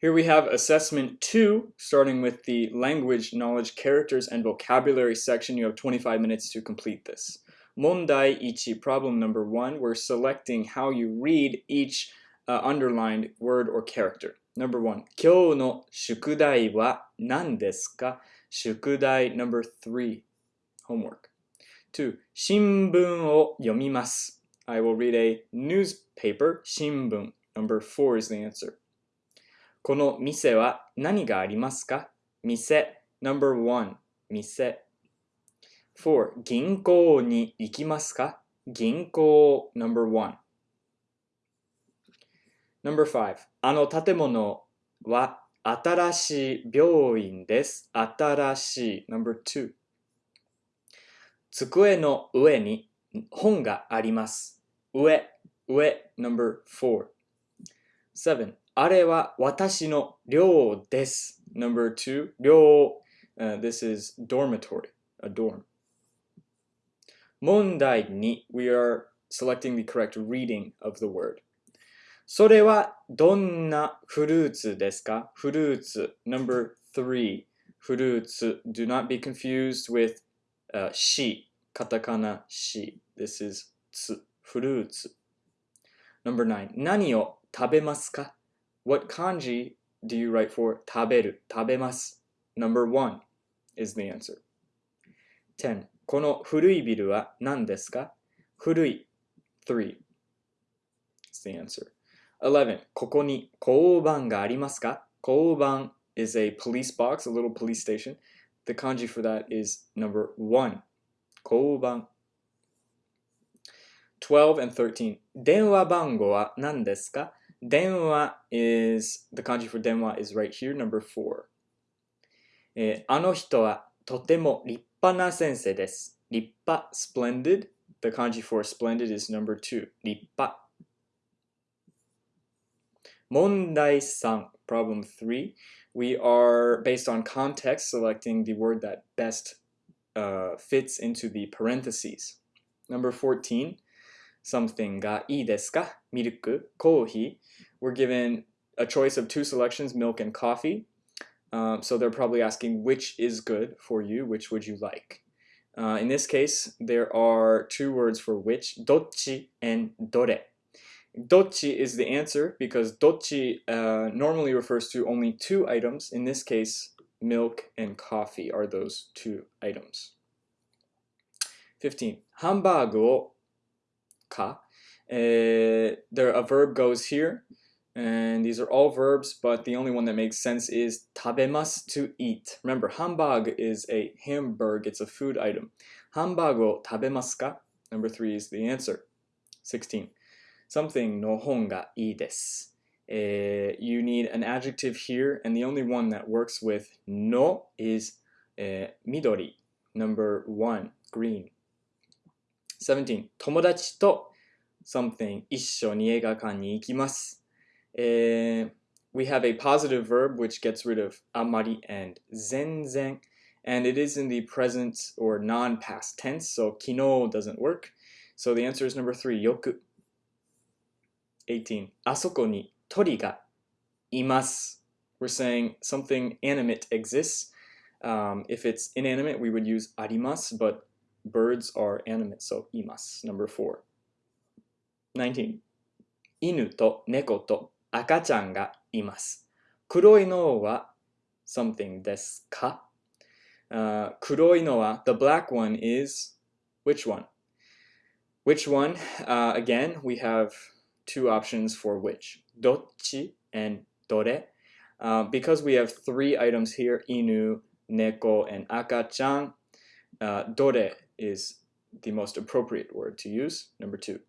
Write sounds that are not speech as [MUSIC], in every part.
Here we have assessment two, starting with the language, knowledge, characters, and vocabulary section. You have 25 minutes to complete this. Mondai ichi, problem number one, we're selecting how you read each uh, underlined word or character. Number one, 今日の宿題は何ですか Shukudai number three, homework. Two, 新聞を読みます I will read a newspaper, 新聞. Number four is the answer. この店は何がありますか店 number one 店 four 銀行に行きますか銀行 number one number five あの建物は新しい病院です新しい number two 机の上に本があります上上 number four seven あれは私の寮です。Number two, 寮。Uh, this is dormitory, a dorm. 問題に we are selecting the correct reading of the word. それはどんなフルーツですかフルーツ。Number three, フルーツ。Do not be confused with uh, し。カタカナし。This is つ。フルーツ。Number nine, 何を食べますか what kanji do you write for taberu, tabemasu? Number one is the answer. 10. この古いビルは何ですか古い 3 is the answer. 11. ここに交番がありますか交番 is a police box, a little police station. The kanji for that is number 1. 交番 12 and 13. 電話番号は何ですか Denwa is, the kanji for denwa is right here, number four. えー、あの人はとても立派な先生です。立派 splendid. The kanji for splendid is number two. 立派。問題3, problem 3. We are, based on context, selecting the word that best uh, fits into the parentheses. Number 14, something ga ii desu ka? Milk, coffee. We're given a choice of two selections, milk and coffee. Um, so they're probably asking which is good for you, which would you like? Uh, in this case, there are two words for which, dochi and dore. Dochi is the answer because dochi uh, normally refers to only two items. In this case, milk and coffee are those two items. 15. Hamburg か uh, there a verb goes here and these are all verbs but the only one that makes sense is tabemas to eat. Remember hambag is a hamburg it's a food item. Hambago tabemasu ka? Number three is the answer. 16 something no ii desu. Uh, you need an adjective here and the only one that works with no is uh, midori. Number one green 17. 友達と something 一緒に映画館に行きます。Uh, we have a positive verb which gets rid of amari and zenzen and it is in the present or non-past tense so kino doesn't work. So the answer is number 3 yoku. 18. あそこに鳥がいます。We're saying something animate exists. Um, if it's inanimate, we would use arimas, but birds are animate, so imas, number four. 19. 犬と猫と赤ちゃんがいます。黒いのは something ですか、uh, 黒いのは the black one is which one? Which one? Uh, again, we have two options for which. どっち and どれ. Uh, because we have three items here, inu, neko, and akachan, uh, dore is the most appropriate word to use. Number two.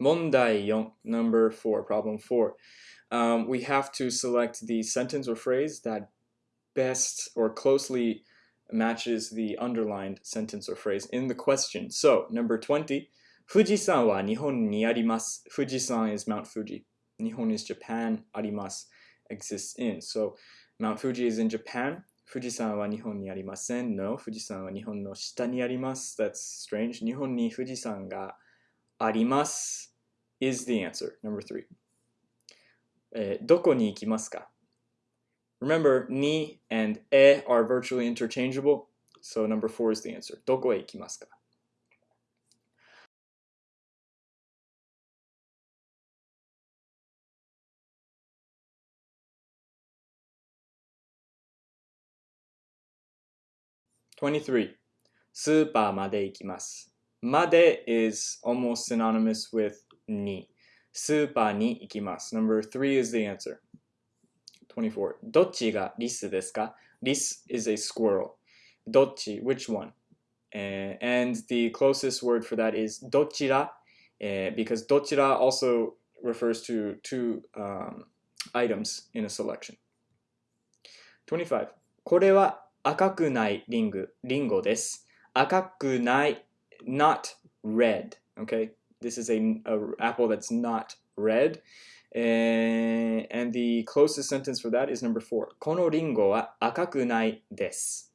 Mondai number four, problem four. Um, we have to select the sentence or phrase that best or closely matches the underlined sentence or phrase in the question. So, number 20, Fujisan wa Nihon ni. Fujisan is Mount Fuji. Nihon is Japan. Arimasu exists in. So, Mount Fuji is in Japan. 富士山は日本にありません No, 富士山は日本の下にあります That's strange. 日本に富士山があります is the answer. Number three. えーどこに行きますか Remember, ni and e are virtually interchangeable, so number four is the answer. どこへ行きますか 23. スーパーまで行きます。まで is almost synonymous with に。スーパーに行きます。Number 3 is the answer. 24. どっちがリスですかリス is a squirrel. どっち which one? Uh, and the closest word for that is どちら uh, because どちら also refers to two um, items in a selection. 25. これは 赤くないリング、リンゴです。赤くない、not red. Okay? This is a, a apple that's not red. And, and the closest sentence for that is number four. このリンゴは赤くないです。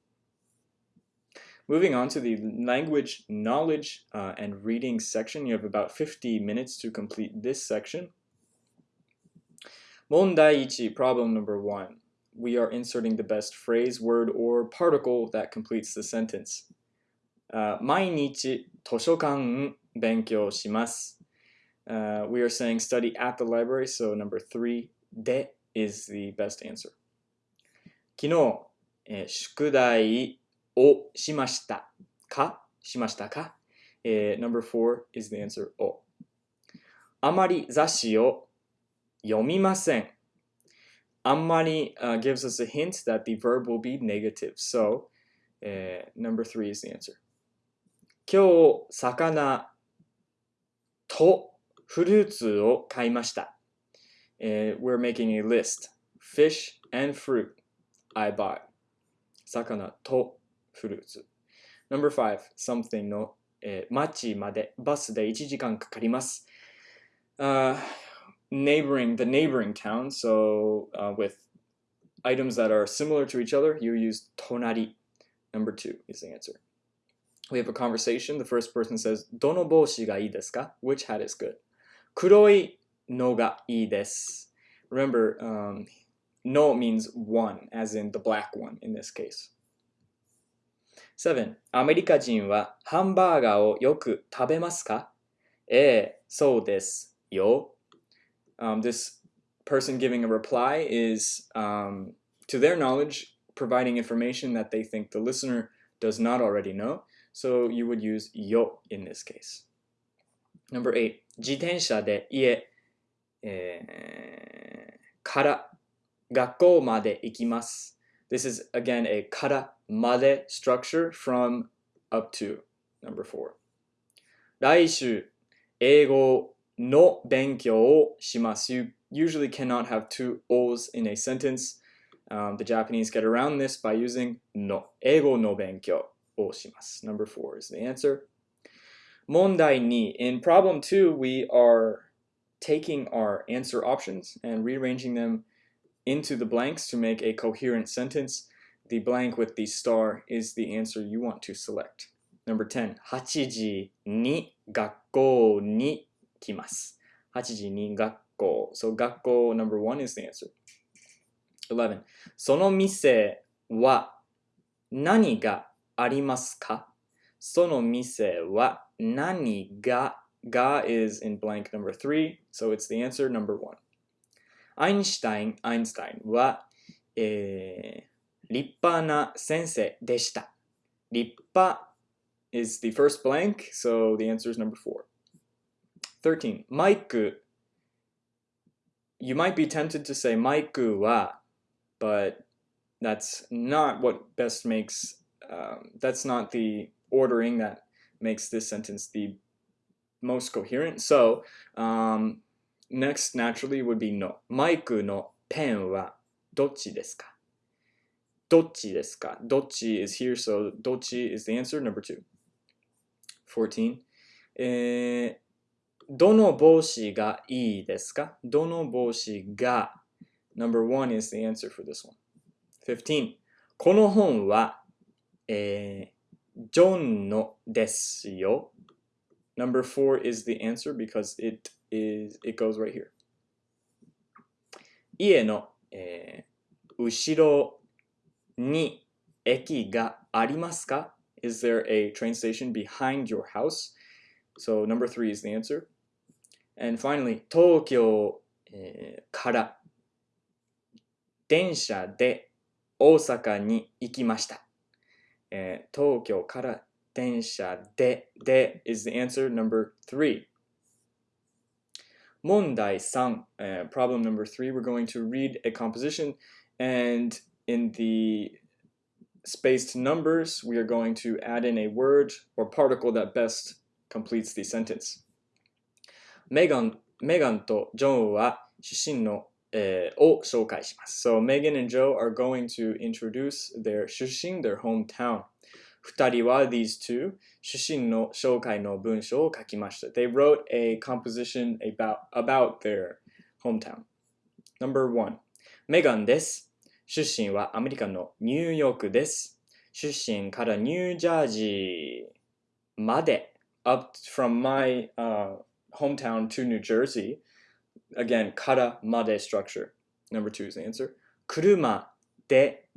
Moving on to the language, knowledge, uh, and reading section, you have about 50 minutes to complete this section. 問題1, problem number one. We are inserting the best phrase, word, or particle that completes the sentence. Uh, 毎日図書館勉強します。Uh, we are saying study at the library, so number three, で is the best answer. 昨日、えー宿題をしましたかしましたか、えー ?Number four is the answer, を。あまり雑誌を読みません。 あんまり、uh, gives us a hint that the verb will be negative. So, uh, number three is the answer. 今日、魚とフルーツを買いました。Uh, we're making a list. Fish and fruit I bought. 魚とフルーツ。Number five, something の、えー町までバスで1時間かかります。Uh, neighboring, the neighboring town, so uh, with items that are similar to each other, you use 隣. Number two is the answer. We have a conversation. The first person says, どの帽子がいいですか Which hat is good? 黒いのがいいです。Remember, um, no means one, as in the black one in this case. 7. アメリカ人はハンバーガーをよく食べますかええ、そうですよ。 Um, this person giving a reply is, um, to their knowledge, providing information that they think the listener does not already know. So you would use yo in this case. Number 8. 自転車で家、えーから学校まで行きます。This is again a からまで structure from up to number 4. 来週英語の 勉強をします。You usually cannot have two O's in a sentence. Um, the Japanese get around this by using の。英語の勉強をします。Number 4 is the answer. 問題2. In problem 2, we are taking our answer options and rearranging them into the blanks to make a coherent sentence. The blank with the star is the answer you want to select. Number 10. 8時に学校に 来ます。8時に学校。So 学校 number 1 is the answer. 11. その店は何がありますかその店は何がが is in blank number 3, so it's the answer number 1. アインシュタイン、アインシュタインは、えー、立派な先生でした。立派 is the first blank, so the answer is number 4. 13. マイク You might be tempted to say マイクは but that's not what best makes um, that's not the ordering that makes this sentence the most coherent. So, um, next naturally would be no. マイクのペンはどっちですかどっちですかどっち is here, so どっち is the answer, number two. 14. えー どの帽子がいいですかどの帽子が Number one is the answer for this one. 15. この本は、えージョンのですよ。Number four is the answer because it is it goes right here. 家の、えー、後ろに駅がありますか Is there a train station behind your house? So number three is the answer. And finally, 東京、えー、から電車で大阪に行きました。えー、東京から電車でで is the answer number three. 問題3, uh, problem number three, we're going to read a composition and in the spaced numbers, we are going to add in a word or particle that best completes the sentence. メガンメガンとジョンは出身の、えー、を紹介します。So Megan and Joe are going to introduce their 出身 their hometown. 二人は these two 出身の紹介の文章を書きました。They wrote a composition about, about their hometown. Number one メガンです。出身はアメリカのニューヨークです。出身からニュージャージーまで up from my、uh, hometown to New Jersey. Again, からまで structure. Number two is the answer. 車で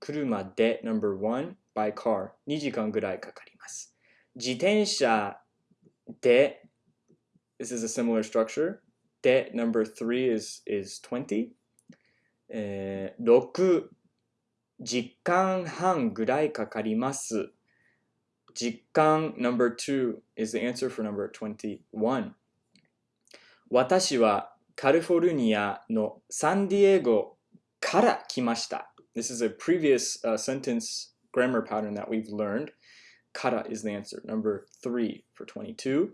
車で number one by car 2時間ぐらいかかります。自転車で this is a similar structure で number three is, is 20えー、6時間半ぐらいかかります。時間 number 2 is the answer for number 21. 私はカリフォルニアのサンディエゴから来ました。This is a previous、uh, sentence grammar pattern that we've learned. Kara is the answer. Number 3 for 22.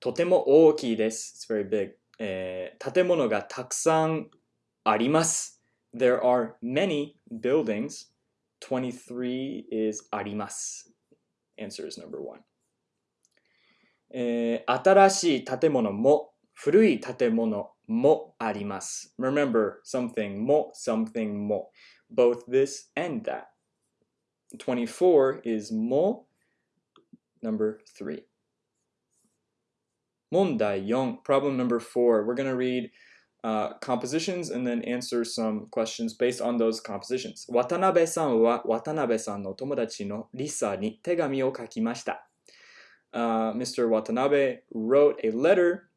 とても大きいです。It's very big. えー、建物がたくさんあります。There are many buildings. 23 is あります。Answer is number one. えー、新しい建物も古い建物もあります。Remember, something も something も both this and that. 24 is も number 3. 問題4 problem number 4 we're going to read uh, compositions and then answer some questions based on those compositions. 渡辺さんは渡辺さんの友達のリサに手紙を書きました。Uh, Mr. Watanabe wrote a letter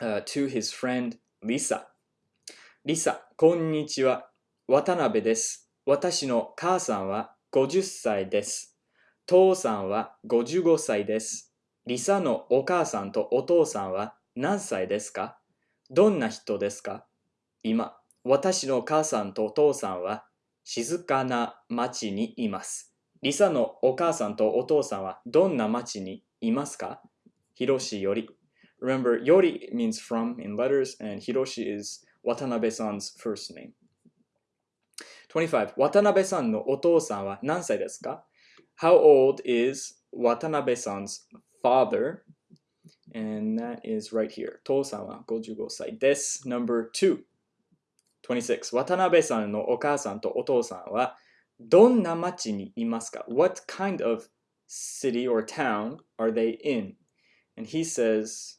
uh, to his friend Lisa. リサ、こんにちは。渡辺です。私の母さんは50歳です。父さんは55歳です。リサのお母さんとお父さんは何歳ですかどんな人ですか今、私の母さんとお父さんは静かな町にいます。リサのお母さんとお父さんはどんな町にいますかヒロシより。Remember, Yori means from in letters, and Hiroshi is Watanabe-san's first name. 25. 渡辺さんのお父さんは何歳ですか How old is Watanabe-san's father? And that is right here. 父さんは55歳です。Number 2. 26. 渡辺さんのお母さんとお父さんはどんな町にいますか? What kind of city or town are they in? And he says,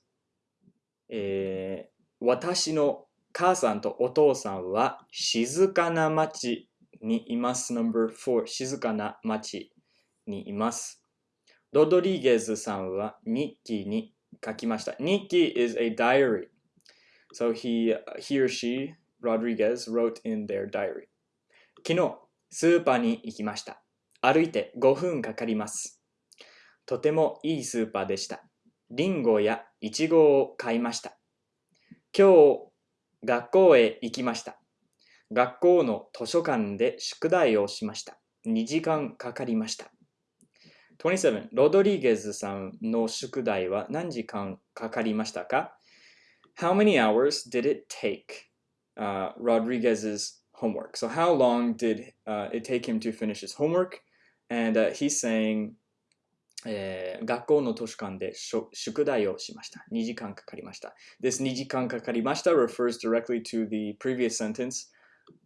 えー、私の母さんとお父さんは静かな町にいます。Number 4静かな町にいます。ロドリゲズさんは日記に書きました。日記 is a diary. So he, he or she, Rodriguez, wrote in their diary. 昨日、スーパーに行きました。歩いて5分かかります。とてもいいスーパーでした。リンゴやイチゴを買いました。今日学校へ行きました。学校の図書館で宿題をしました。2時間かかりました。27. ロドリゲズさんの宿題は何時間かかりましたか How many hours did it take uh, Rodriguez's homework? So how long did uh, it take him to finish his homework? And uh, he's saying えー、学校の図書館で宿題をしました。2時間かかりました。This 2時間かかりました refers directly to the previous sentence,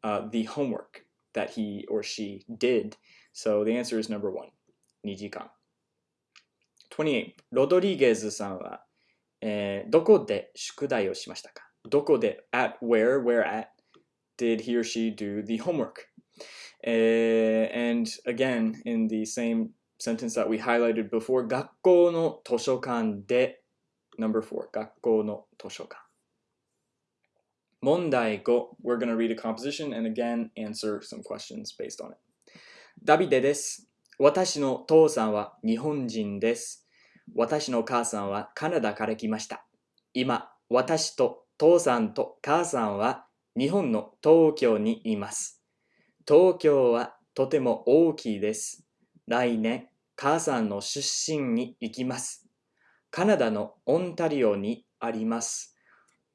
uh, the homework that he or she did. So the answer is number one, 2時間。28. ロドリゲズさんは、えー、どこで宿題をしましたかどこで at where, where at did he or she do the homework? Uh, and again, in the same sentence that we highlighted before, 学校の図書館で number four, 学校の図書館。問題 5, we're going to read a composition and again answer some questions based on it. ダビデです。私の父さんは日本人です。私の母さんはカナダから来ました。今、私と父さんと母さんは日本の東京にいます。東京はとても大きいです。来年、母さんの出身に行きます。カナダのオンタリオにあります。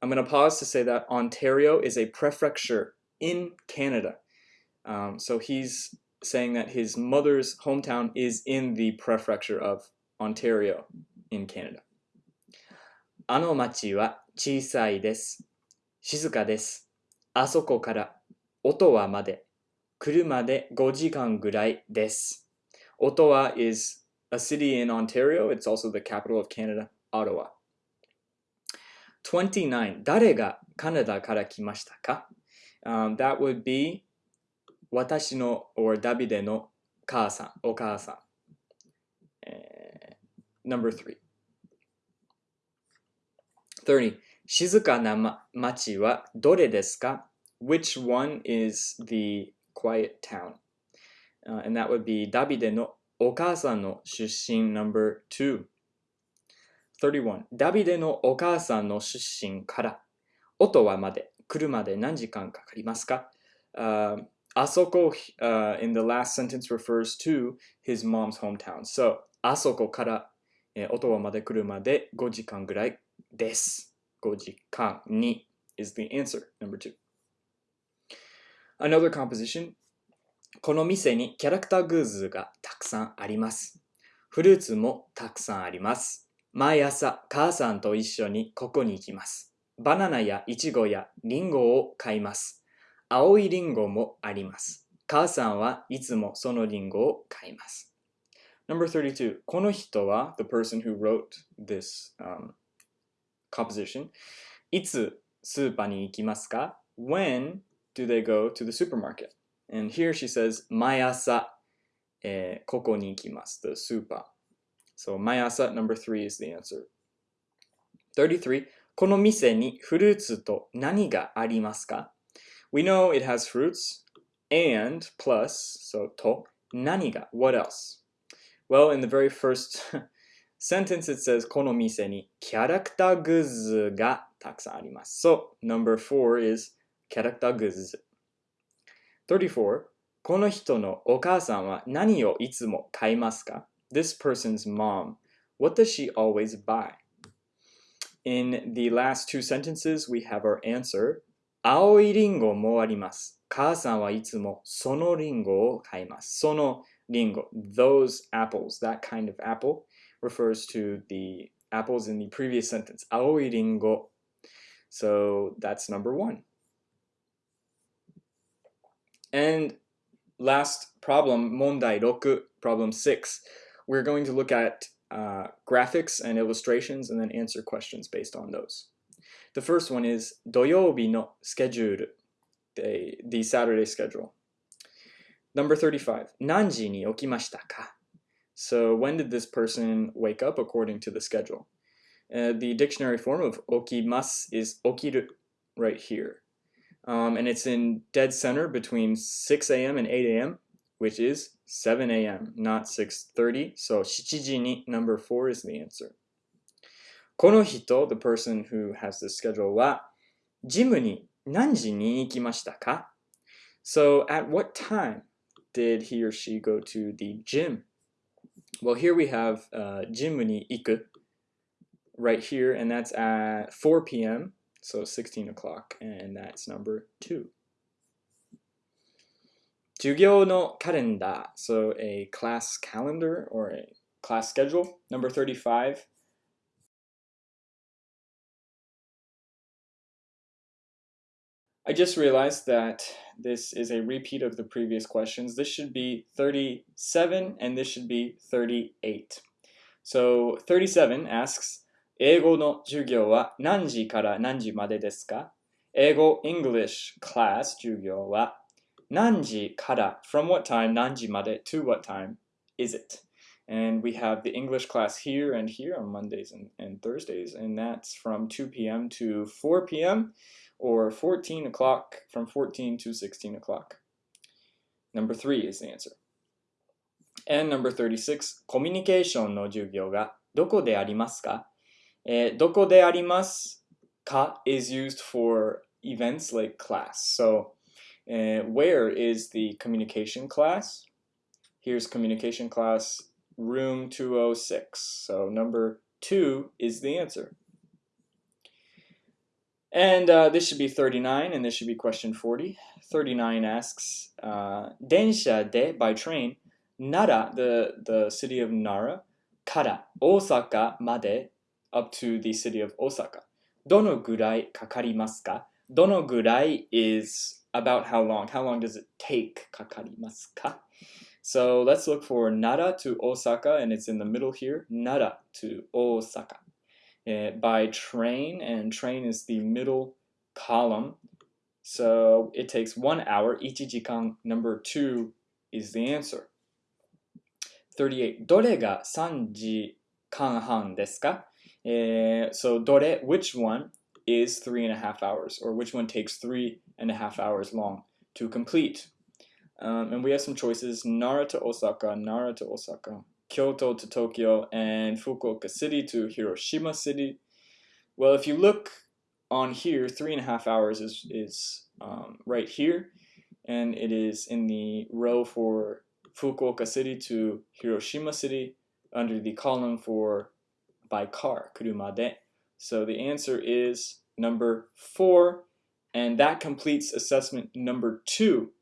I'm going to pause to say that Ontario is a prefecture in Canada. Um, so he's saying that his mother's hometown is in the prefecture of Ontario in Canada. あの町は小さいです。静かです。あそこからオトワまで車で5時間ぐらいです。Ottawa is a city in Ontario. It's also the capital of Canada, Ottawa. 29. 誰がカナダから来ましたか、um, That would be 私の or ダビデの母さん、お母さん。えー number three. 30. 静かなま町はどれですか？Which one is the quiet town? Uh, and that would be ダビデのお母さんの出身 number 2. 31. ダビデのお母さんの出身からオトワまで車で何時間かかりますか、uh, あそこ、uh, in the last sentence refers to his mom's hometown. So, あそこから、えー、オトワまで車で5時間ぐらいです。5時間に is the answer, number two. Another composition. この店にキャラクターグッズがたくさんあります。フルーツもたくさんあります。毎朝母さんと一緒にここに行きます。バナナやイチゴやリンゴを買います。青いリンゴもあります。母さんはいつもそのリンゴを買います。Number 32. この人は the person who wrote this、um, composition いつスーパーに行きますか When do they go to the supermarket? And here she says 毎朝、えー、ここに行きます the super So 毎朝 number 3 is the answer 33この店にフルーツと何がありますか We know it has fruits and plus, so to, naniga. What else? Well, in the very first [LAUGHS] sentence it says この店にキャラクターグッズがたくさんあります。So, number four is キャラクターグッズ。34. この人のお母さんは何をいつも買いますか This person's mom. What does she always buy? In the last two sentences, we have our answer 青いリンゴもあります。母さんはいつもそのリンゴを買います。そのリンゴ。Those apples, that kind of apple, refers to the apples in the previous sentence. 青いリンゴ。So that's number one. And last problem, 問題6, problem 6. We're going to look at uh, graphics and illustrations and then answer questions based on those. The first one is 土曜日のスケジュール the, the Saturday schedule. Number 35. 何時に起きましたか So when did this person wake up according to the schedule? Uh, the dictionary form of okimas is okiru right here. Um, and it's in dead center between 6 a.m. and 8 a.m., which is 7 a.m., not 6.30. So 7時に number 4 is the answer. この人、the person who has this schedule は、ジムに何時に行きましたか So at what time did he or she go to the gym? Well, here we have uh, ジムに行く right here, and that's at 4 p.m., so 16 o'clock, and that's number two. 授業のカレンダー, so a class calendar or a class schedule. Number 35, I just realized that this is a repeat of the previous questions. This should be 37 and this should be 38. So 37 asks, 英語の授業は何時から何時までですか英語 English class 授業は何時から from what time 何時まで to what time is it? And we have the English class here and here on Mondays and, and Thursdays, and that's from 2 p.m. to 4 p.m. or 14 o'clock from 14 to 16 o'clock. Number three is the answer. And number 36, コミュニケーションの授業がどこでありますかえー、どこでありますか is used for events like class. So, uh, where is the communication class? Here's communication class, room 206. So, number two is the answer. And uh, this should be 39, and this should be question 40. 39 asks, uh, Densha de, by train, Nara, the, the city of Nara, Kara, Osaka, Made, up to the city of Osaka. Dono gurai kakarimasu ka? Dono gurai is about how long. How long does it take? Kakarimasu ka? So let's look for Nara to Osaka, and it's in the middle here. Nara to Osaka Uh, by train, and train is the middle column. So it takes one hour. Ichijikan number two is the answer. 38. どれが3時間半ですか uh, so dore, which one is three and a half hours, or which one takes three and a half hours long to complete? Um, and we have some choices: Nara to Osaka, Nara to Osaka, Kyoto to Tokyo, and Fukuoka City to Hiroshima City. Well, if you look on here, three and a half hours is is um, right here, and it is in the row for Fukuoka City to Hiroshima City under the column for by car, kuruma de. So the answer is number four, and that completes assessment number two